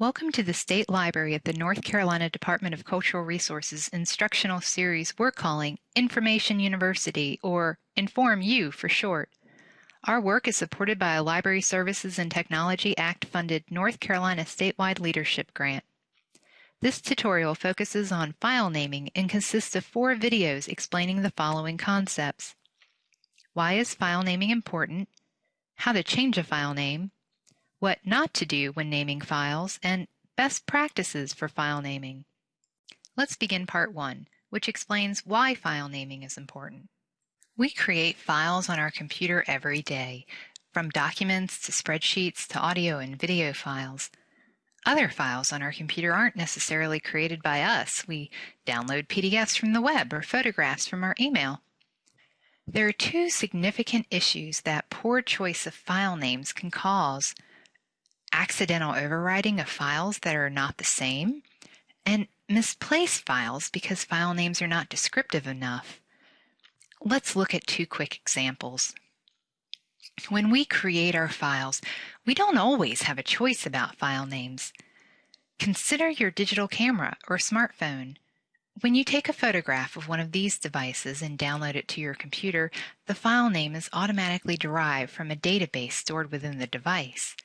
Welcome to the State Library at the North Carolina Department of Cultural Resources instructional series we're calling Information University, or Inform U for short. Our work is supported by a Library Services and Technology Act funded North Carolina statewide leadership grant. This tutorial focuses on file naming and consists of four videos explaining the following concepts. Why is file naming important? How to change a file name, what not to do when naming files, and best practices for file naming. Let's begin part one, which explains why file naming is important. We create files on our computer every day, from documents to spreadsheets to audio and video files. Other files on our computer aren't necessarily created by us. We download PDFs from the web or photographs from our email. There are two significant issues that poor choice of file names can cause accidental overwriting of files that are not the same, and misplaced files because file names are not descriptive enough. Let's look at two quick examples. When we create our files, we don't always have a choice about file names. Consider your digital camera or smartphone. When you take a photograph of one of these devices and download it to your computer, the file name is automatically derived from a database stored within the device.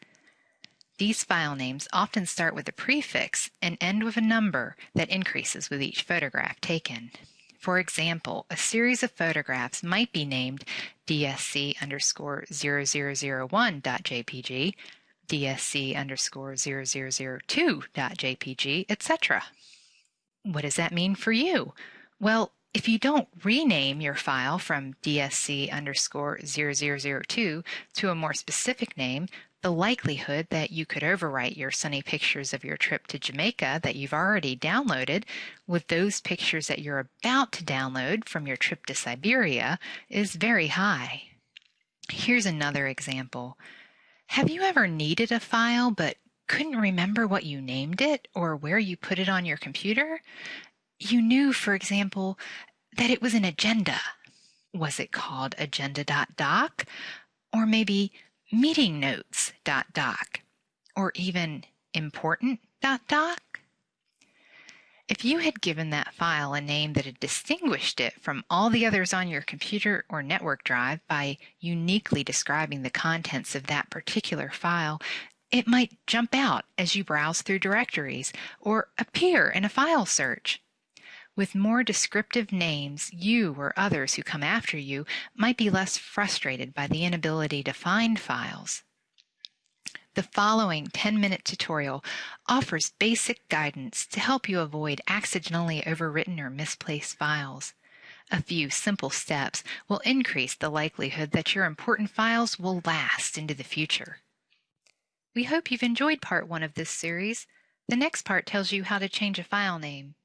These file names often start with a prefix and end with a number that increases with each photograph taken. For example, a series of photographs might be named DSC underscore 0001.jpg, DSC underscore 0002.jpg, etc. What does that mean for you? Well, if you don't rename your file from DSC underscore 0002 to a more specific name, the likelihood that you could overwrite your sunny pictures of your trip to Jamaica that you've already downloaded with those pictures that you're about to download from your trip to Siberia is very high. Here's another example. Have you ever needed a file but couldn't remember what you named it or where you put it on your computer? You knew, for example, that it was an agenda. Was it called agenda.doc? Or maybe meeting notes dot doc or even important dot doc? If you had given that file a name that had distinguished it from all the others on your computer or network drive by uniquely describing the contents of that particular file, it might jump out as you browse through directories or appear in a file search. With more descriptive names, you or others who come after you might be less frustrated by the inability to find files. The following 10-minute tutorial offers basic guidance to help you avoid accidentally overwritten or misplaced files. A few simple steps will increase the likelihood that your important files will last into the future. We hope you've enjoyed part one of this series. The next part tells you how to change a file name.